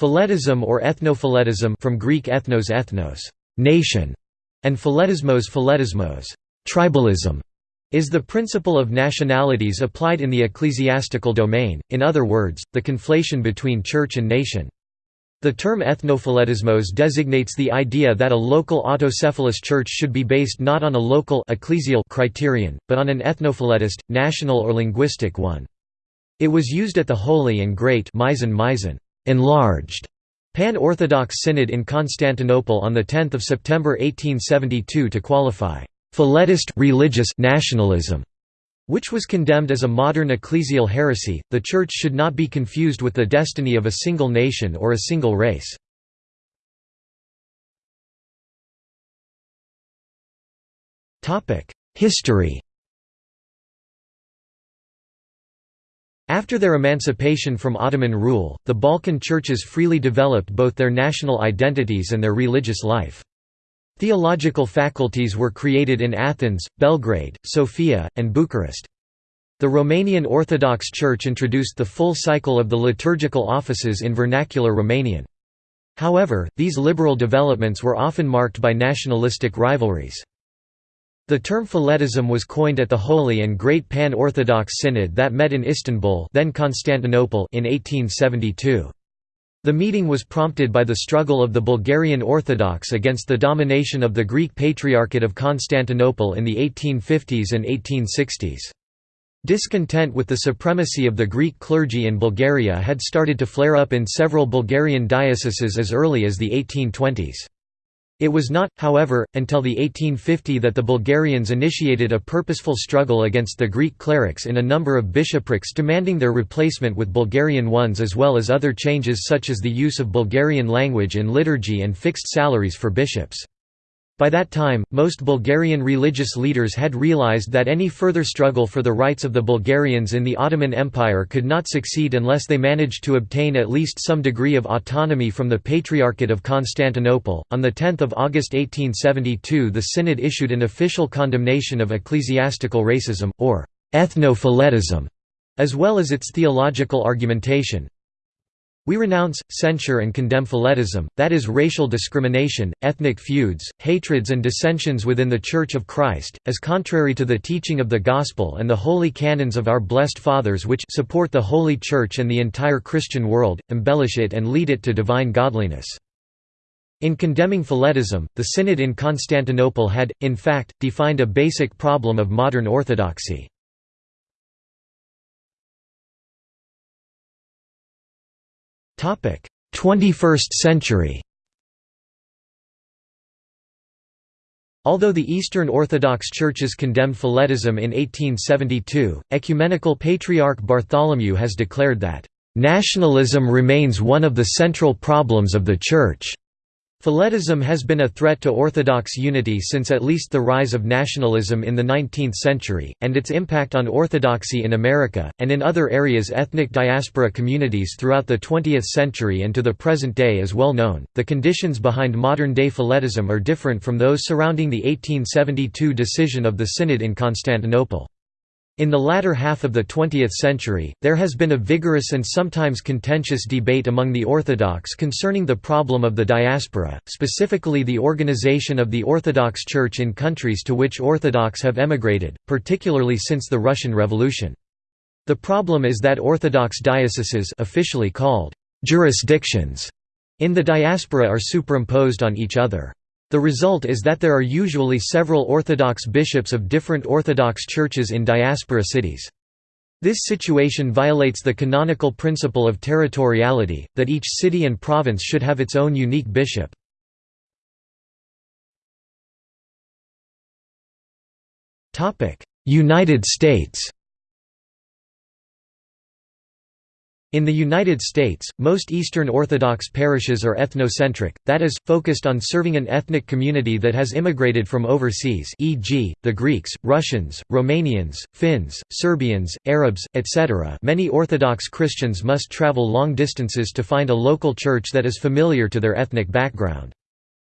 Philetism or ethnophiletism from Greek ethnos ethnos, nation, and philetismos philetismos, tribalism, is the principle of nationalities applied in the ecclesiastical domain, in other words, the conflation between church and nation. The term ethnophiletismos designates the idea that a local autocephalous church should be based not on a local ecclesial criterion, but on an ethnophiletist, national or linguistic one. It was used at the Holy and Great enlarged Pan-Orthodox Synod in Constantinople on 10 September 1872 to qualify «philetist religious nationalism», which was condemned as a modern ecclesial heresy. The Church should not be confused with the destiny of a single nation or a single race. History After their emancipation from Ottoman rule, the Balkan churches freely developed both their national identities and their religious life. Theological faculties were created in Athens, Belgrade, Sofia, and Bucharest. The Romanian Orthodox Church introduced the full cycle of the liturgical offices in vernacular Romanian. However, these liberal developments were often marked by nationalistic rivalries. The term Philetism was coined at the Holy and Great Pan-Orthodox Synod that met in Istanbul then Constantinople in 1872. The meeting was prompted by the struggle of the Bulgarian Orthodox against the domination of the Greek Patriarchate of Constantinople in the 1850s and 1860s. Discontent with the supremacy of the Greek clergy in Bulgaria had started to flare up in several Bulgarian dioceses as early as the 1820s. It was not, however, until the 1850 that the Bulgarians initiated a purposeful struggle against the Greek clerics in a number of bishoprics demanding their replacement with Bulgarian ones as well as other changes such as the use of Bulgarian language in liturgy and fixed salaries for bishops. By that time, most Bulgarian religious leaders had realized that any further struggle for the rights of the Bulgarians in the Ottoman Empire could not succeed unless they managed to obtain at least some degree of autonomy from the Patriarchate of Constantinople. On 10 August 1872, the Synod issued an official condemnation of ecclesiastical racism, or ethnophiletism, as well as its theological argumentation. We renounce, censure and condemn philetism, that is racial discrimination, ethnic feuds, hatreds and dissensions within the Church of Christ, as contrary to the teaching of the Gospel and the holy canons of our blessed fathers which support the Holy Church and the entire Christian world, embellish it and lead it to divine godliness. In condemning philetism, the Synod in Constantinople had, in fact, defined a basic problem of modern orthodoxy. 21st century Although the Eastern Orthodox churches condemned Philetism in 1872, Ecumenical Patriarch Bartholomew has declared that, "...nationalism remains one of the central problems of the Church." Philetism has been a threat to Orthodox unity since at least the rise of nationalism in the 19th century, and its impact on Orthodoxy in America, and in other areas ethnic diaspora communities throughout the 20th century and to the present day is well known. The conditions behind modern day Philetism are different from those surrounding the 1872 decision of the Synod in Constantinople. In the latter half of the 20th century, there has been a vigorous and sometimes contentious debate among the Orthodox concerning the problem of the diaspora, specifically the organization of the Orthodox Church in countries to which Orthodox have emigrated, particularly since the Russian Revolution. The problem is that Orthodox dioceses officially called jurisdictions in the diaspora are superimposed on each other. The result is that there are usually several Orthodox bishops of different Orthodox churches in diaspora cities. This situation violates the canonical principle of territoriality, that each city and province should have its own unique bishop. United States In the United States, most Eastern Orthodox parishes are ethnocentric, that is, focused on serving an ethnic community that has immigrated from overseas e.g., the Greeks, Russians, Romanians, Finns, Serbians, Arabs, etc. Many Orthodox Christians must travel long distances to find a local church that is familiar to their ethnic background.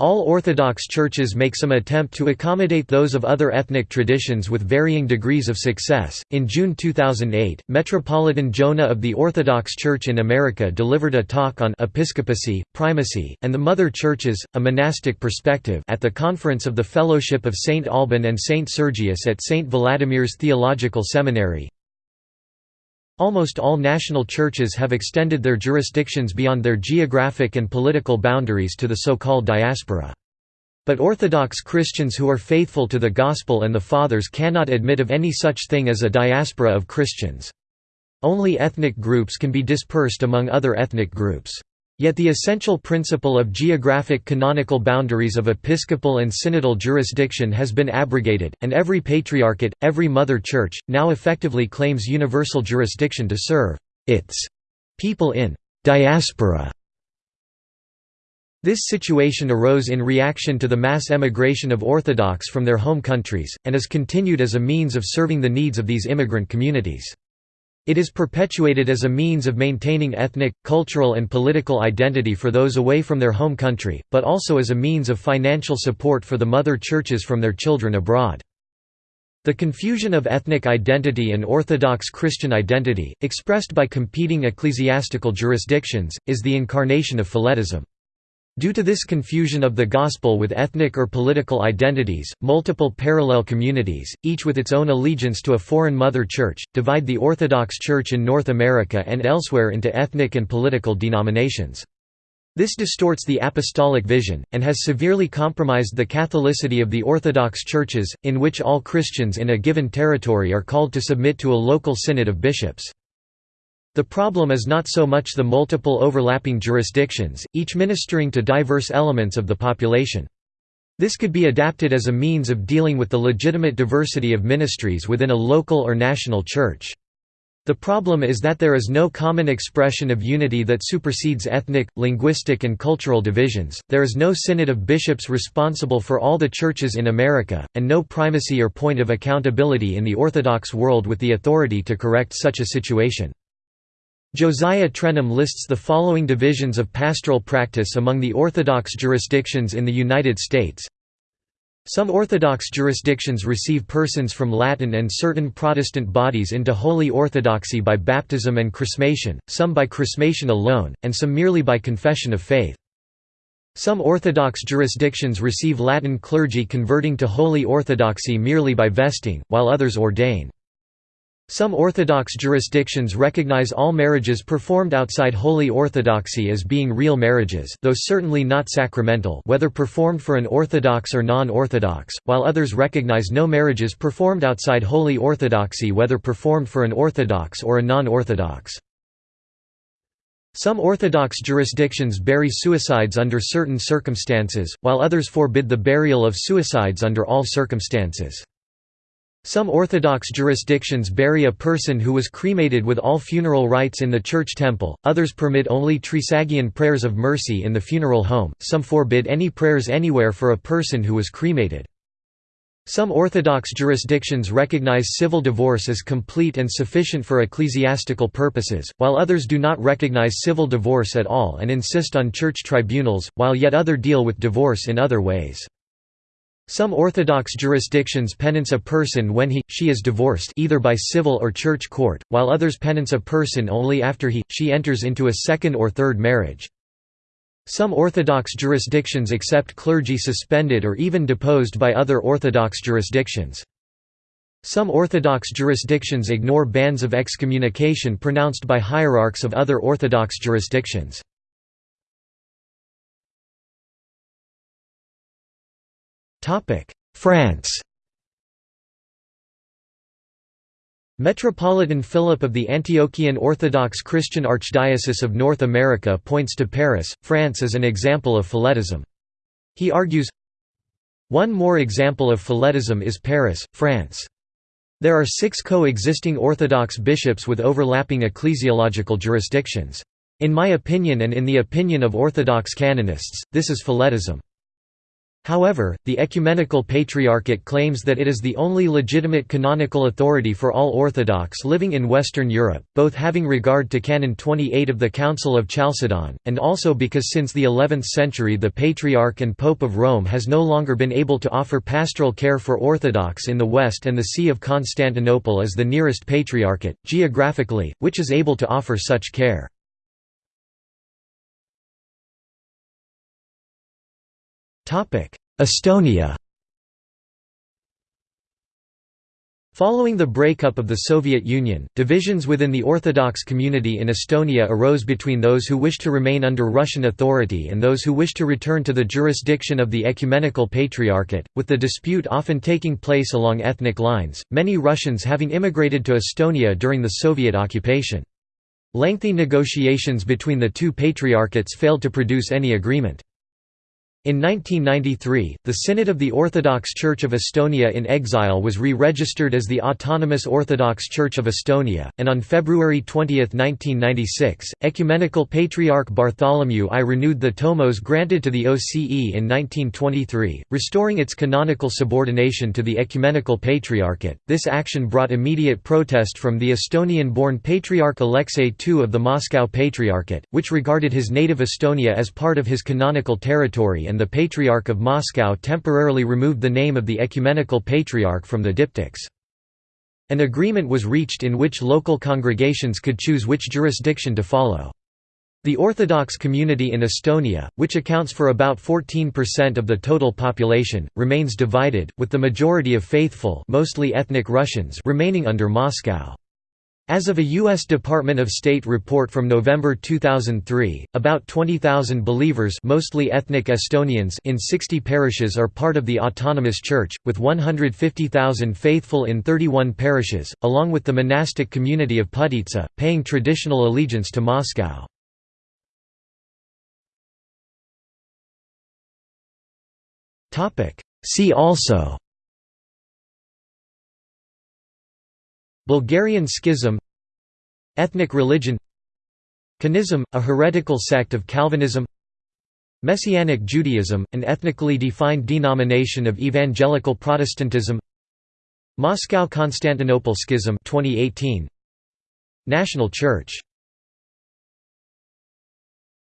All Orthodox churches make some attempt to accommodate those of other ethnic traditions with varying degrees of success. In June 2008, Metropolitan Jonah of the Orthodox Church in America delivered a talk on episcopacy, primacy, and the mother churches, a monastic perspective at the conference of the Fellowship of St. Alban and St. Sergius at St. Vladimir's Theological Seminary. Almost all national churches have extended their jurisdictions beyond their geographic and political boundaries to the so-called diaspora. But Orthodox Christians who are faithful to the Gospel and the Fathers cannot admit of any such thing as a diaspora of Christians. Only ethnic groups can be dispersed among other ethnic groups. Yet the essential principle of geographic canonical boundaries of episcopal and synodal jurisdiction has been abrogated, and every patriarchate, every mother church, now effectively claims universal jurisdiction to serve its people in diaspora. This situation arose in reaction to the mass emigration of Orthodox from their home countries, and is continued as a means of serving the needs of these immigrant communities. It is perpetuated as a means of maintaining ethnic, cultural and political identity for those away from their home country, but also as a means of financial support for the mother churches from their children abroad. The confusion of ethnic identity and Orthodox Christian identity, expressed by competing ecclesiastical jurisdictions, is the incarnation of Philetism. Due to this confusion of the Gospel with ethnic or political identities, multiple parallel communities, each with its own allegiance to a foreign mother church, divide the Orthodox Church in North America and elsewhere into ethnic and political denominations. This distorts the apostolic vision, and has severely compromised the Catholicity of the Orthodox churches, in which all Christians in a given territory are called to submit to a local synod of bishops. The problem is not so much the multiple overlapping jurisdictions, each ministering to diverse elements of the population. This could be adapted as a means of dealing with the legitimate diversity of ministries within a local or national church. The problem is that there is no common expression of unity that supersedes ethnic, linguistic and cultural divisions, there is no synod of bishops responsible for all the churches in America, and no primacy or point of accountability in the Orthodox world with the authority to correct such a situation. Josiah Trenham lists the following divisions of pastoral practice among the Orthodox jurisdictions in the United States. Some Orthodox jurisdictions receive persons from Latin and certain Protestant bodies into Holy Orthodoxy by baptism and chrismation, some by chrismation alone, and some merely by confession of faith. Some Orthodox jurisdictions receive Latin clergy converting to Holy Orthodoxy merely by vesting, while others ordain. Some Orthodox jurisdictions recognize all marriages performed outside Holy Orthodoxy as being real marriages though certainly not sacramental whether performed for an Orthodox or non-Orthodox, while others recognize no marriages performed outside Holy Orthodoxy whether performed for an Orthodox or a non-Orthodox. Some Orthodox jurisdictions bury suicides under certain circumstances, while others forbid the burial of suicides under all circumstances. Some Orthodox jurisdictions bury a person who was cremated with all funeral rites in the church temple, others permit only trisagion prayers of mercy in the funeral home, some forbid any prayers anywhere for a person who was cremated. Some Orthodox jurisdictions recognize civil divorce as complete and sufficient for ecclesiastical purposes, while others do not recognize civil divorce at all and insist on church tribunals, while yet other deal with divorce in other ways. Some Orthodox jurisdictions penance a person when he, she is divorced either by civil or church court, while others penance a person only after he, she enters into a second or third marriage. Some Orthodox jurisdictions accept clergy suspended or even deposed by other Orthodox jurisdictions. Some Orthodox jurisdictions ignore bans of excommunication pronounced by hierarchs of other Orthodox jurisdictions. France Metropolitan Philip of the Antiochian Orthodox Christian Archdiocese of North America points to Paris, France as an example of Philetism. He argues, One more example of Philetism is Paris, France. There are six co-existing Orthodox bishops with overlapping ecclesiological jurisdictions. In my opinion and in the opinion of Orthodox canonists, this is Philetism. However, the Ecumenical Patriarchate claims that it is the only legitimate canonical authority for all Orthodox living in Western Europe, both having regard to Canon 28 of the Council of Chalcedon, and also because since the 11th century the Patriarch and Pope of Rome has no longer been able to offer pastoral care for Orthodox in the West and the See of Constantinople is the nearest patriarchate, geographically, which is able to offer such care. Estonia Following the breakup of the Soviet Union, divisions within the Orthodox community in Estonia arose between those who wished to remain under Russian authority and those who wished to return to the jurisdiction of the Ecumenical Patriarchate, with the dispute often taking place along ethnic lines, many Russians having immigrated to Estonia during the Soviet occupation. Lengthy negotiations between the two patriarchates failed to produce any agreement. In 1993, the Synod of the Orthodox Church of Estonia in Exile was re-registered as the Autonomous Orthodox Church of Estonia, and on February 20, 1996, Ecumenical Patriarch Bartholomew I renewed the tomos granted to the OCE in 1923, restoring its canonical subordination to the Ecumenical Patriarchate. This action brought immediate protest from the Estonian-born Patriarch Alexei II of the Moscow Patriarchate, which regarded his native Estonia as part of his canonical territory and the Patriarch of Moscow temporarily removed the name of the Ecumenical Patriarch from the diptychs. An agreement was reached in which local congregations could choose which jurisdiction to follow. The Orthodox community in Estonia, which accounts for about 14% of the total population, remains divided, with the majority of faithful mostly ethnic Russians remaining under Moscow. As of a U.S. Department of State report from November 2003, about 20,000 believers mostly ethnic Estonians in 60 parishes are part of the Autonomous Church, with 150,000 faithful in 31 parishes, along with the monastic community of Pühtitsa, paying traditional allegiance to Moscow. See also Bulgarian Schism Ethnic religion Kinism, a heretical sect of Calvinism Messianic Judaism, an ethnically defined denomination of evangelical Protestantism Moscow–Constantinople Schism 2018 National Church